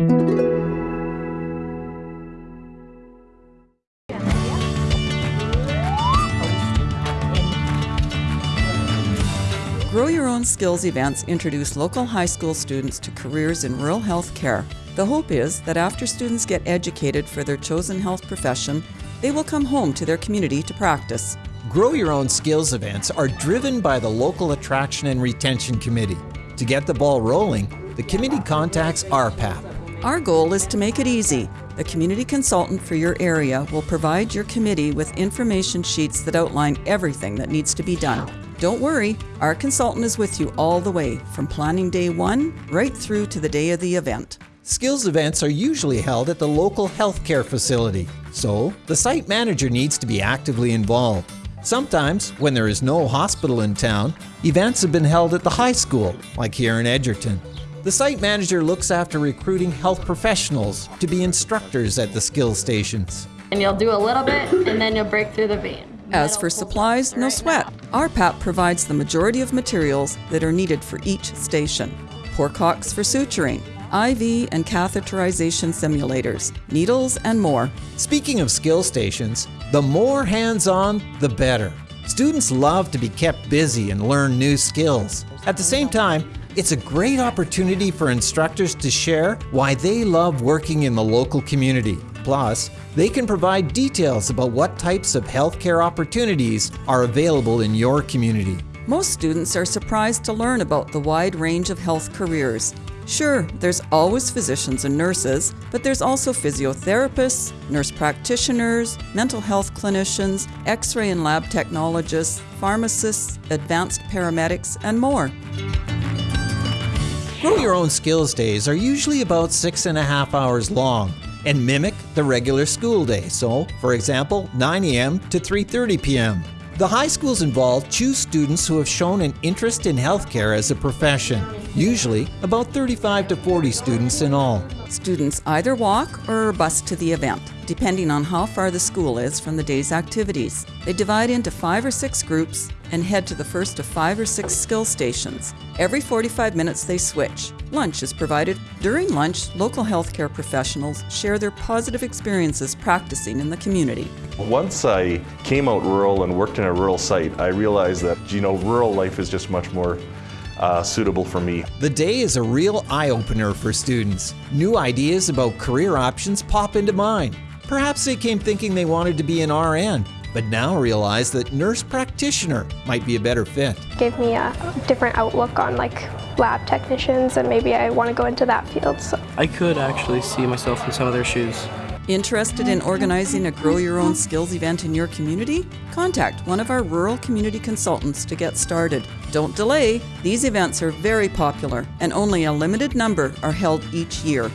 Grow Your Own Skills events introduce local high school students to careers in rural health care. The hope is that after students get educated for their chosen health profession, they will come home to their community to practice. Grow Your Own Skills events are driven by the local attraction and retention committee. To get the ball rolling, the committee contacts RPAP. Our goal is to make it easy. The community consultant for your area will provide your committee with information sheets that outline everything that needs to be done. Don't worry, our consultant is with you all the way, from planning day one right through to the day of the event. Skills events are usually held at the local healthcare facility, so the site manager needs to be actively involved. Sometimes, when there is no hospital in town, events have been held at the high school, like here in Edgerton. The site manager looks after recruiting health professionals to be instructors at the skill stations. And you'll do a little bit and then you'll break through the vein. As for supplies, no sweat. RPAP provides the majority of materials that are needed for each station. Pork hocks for suturing, IV and catheterization simulators, needles, and more. Speaking of skill stations, the more hands-on, the better. Students love to be kept busy and learn new skills. At the same time, it's a great opportunity for instructors to share why they love working in the local community. Plus, they can provide details about what types of healthcare opportunities are available in your community. Most students are surprised to learn about the wide range of health careers. Sure, there's always physicians and nurses, but there's also physiotherapists, nurse practitioners, mental health clinicians, x ray and lab technologists, pharmacists, advanced paramedics, and more. Grow Your Own Skills Days are usually about six and a half hours long and mimic the regular school day. So, for example, 9 a.m. to 3.30 p.m. The high schools involved choose students who have shown an interest in healthcare as a profession, usually about 35 to 40 students in all. Students either walk or bus to the event, depending on how far the school is from the day's activities. They divide into five or six groups and head to the first of five or six skill stations. Every 45 minutes they switch. Lunch is provided. During lunch, local healthcare professionals share their positive experiences practicing in the community. Once I came out rural and worked in a rural site, I realized that, you know, rural life is just much more uh, suitable for me. The day is a real eye-opener for students. New ideas about career options pop into mind. Perhaps they came thinking they wanted to be an RN, but now realize that nurse practitioner might be a better fit. Gave me a different outlook on like lab technicians and maybe I want to go into that field. So. I could actually see myself in some of their shoes. Interested in organizing a Grow Your Own Skills event in your community? Contact one of our rural community consultants to get started. Don't delay, these events are very popular and only a limited number are held each year.